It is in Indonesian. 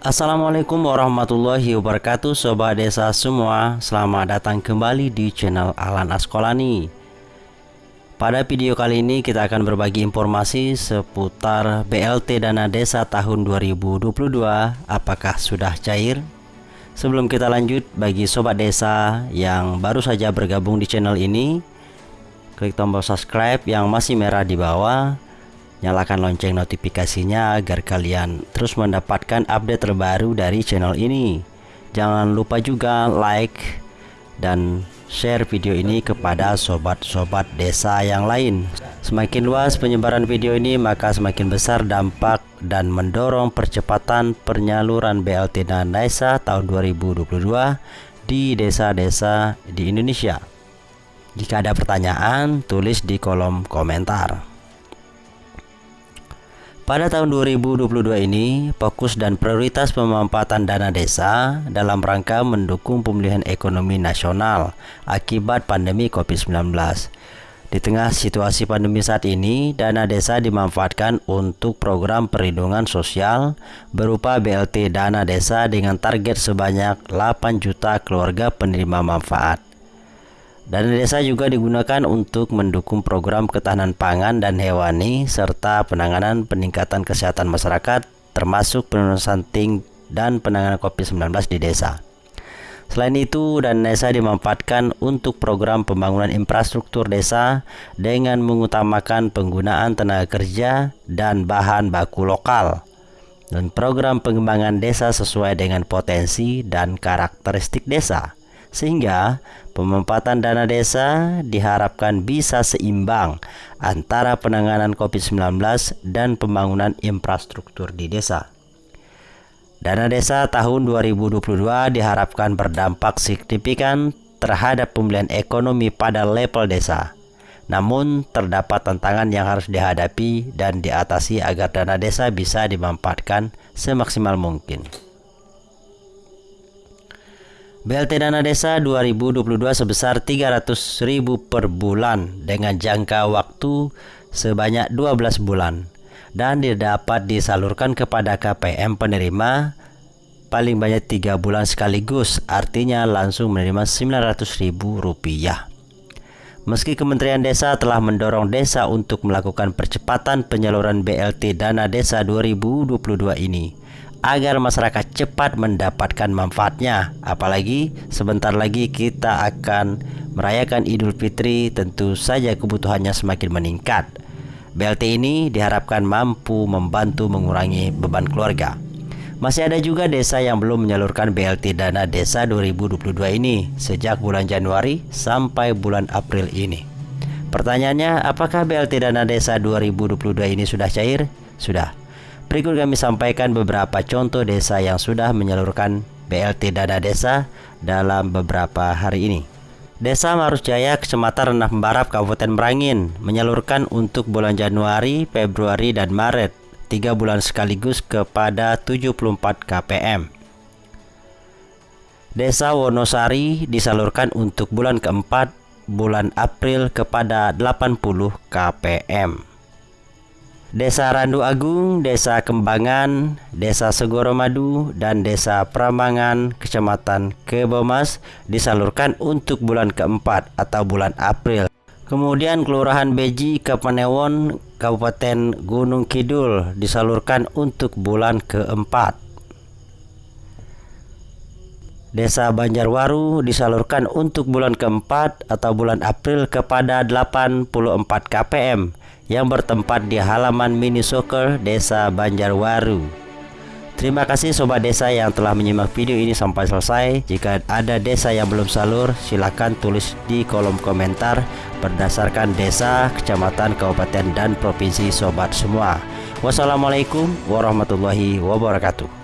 Assalamualaikum warahmatullahi wabarakatuh Sobat desa semua. Selamat datang kembali di channel Alan Askolani. Pada video kali ini kita akan berbagi informasi seputar BLT Dana Desa tahun 2022 Apakah sudah cair? Sebelum kita lanjut bagi Sobat Desa yang baru saja bergabung di channel ini Klik tombol subscribe yang masih merah di bawah Nyalakan lonceng notifikasinya agar kalian terus mendapatkan update terbaru dari channel ini. Jangan lupa juga like dan share video ini kepada sobat-sobat desa yang lain. Semakin luas penyebaran video ini maka semakin besar dampak dan mendorong percepatan penyaluran BLT dan desa tahun 2022 di desa-desa di Indonesia. Jika ada pertanyaan, tulis di kolom komentar. Pada tahun 2022 ini, fokus dan prioritas pemanfaatan dana desa dalam rangka mendukung pemulihan ekonomi nasional akibat pandemi COVID-19. Di tengah situasi pandemi saat ini, dana desa dimanfaatkan untuk program perlindungan sosial berupa BLT dana desa dengan target sebanyak 8 juta keluarga penerima manfaat. Dana desa juga digunakan untuk mendukung program ketahanan pangan dan hewani serta penanganan peningkatan kesehatan masyarakat termasuk penurunan stunting dan penanganan COVID-19 di desa. Selain itu, dana desa dimanfaatkan untuk program pembangunan infrastruktur desa dengan mengutamakan penggunaan tenaga kerja dan bahan baku lokal dan program pengembangan desa sesuai dengan potensi dan karakteristik desa sehingga pemanfaatan dana desa diharapkan bisa seimbang antara penanganan COVID-19 dan pembangunan infrastruktur di desa. Dana desa tahun 2022 diharapkan berdampak signifikan terhadap pemulihan ekonomi pada level desa. Namun, terdapat tantangan yang harus dihadapi dan diatasi agar dana desa bisa dimanfaatkan semaksimal mungkin. BLT Dana Desa 2022 sebesar 300.000 per bulan dengan jangka waktu sebanyak 12 bulan dan dapat disalurkan kepada KPM penerima paling banyak 3 bulan sekaligus artinya langsung menerima Rp900.000 Meski Kementerian Desa telah mendorong desa untuk melakukan percepatan penyaluran BLT Dana Desa 2022 ini agar masyarakat cepat mendapatkan manfaatnya. Apalagi sebentar lagi kita akan merayakan Idul Fitri, tentu saja kebutuhannya semakin meningkat. BLT ini diharapkan mampu membantu mengurangi beban keluarga. Masih ada juga desa yang belum menyalurkan BLT dana desa 2022 ini sejak bulan Januari sampai bulan April ini. Pertanyaannya, apakah BLT dana desa 2022 ini sudah cair? Sudah. Berikut kami sampaikan beberapa contoh desa yang sudah menyalurkan BLT dana desa dalam beberapa hari ini. Desa Marusjaya, Kecamatan Renah Membarap, Kabupaten Merangin menyalurkan untuk bulan Januari, Februari, dan Maret tiga bulan sekaligus kepada 74 KPM. Desa Wonosari disalurkan untuk bulan keempat bulan April kepada 80 KPM. Desa Randu Agung, Desa Kembangan, Desa Segoro Madu, dan Desa Pramangan, Kecamatan Kebomas disalurkan untuk bulan keempat atau bulan April. Kemudian Kelurahan Beji, Kapanewon, Kabupaten Gunung Kidul disalurkan untuk bulan keempat. Desa Banjarwaru disalurkan untuk bulan keempat atau bulan April kepada 84 KPM yang bertempat di halaman mini soccer Desa Banjarwaru. Terima kasih sobat desa yang telah menyimak video ini sampai selesai. Jika ada desa yang belum salur, silakan tulis di kolom komentar berdasarkan desa, kecamatan, kabupaten, dan provinsi sobat semua. Wassalamualaikum warahmatullahi wabarakatuh.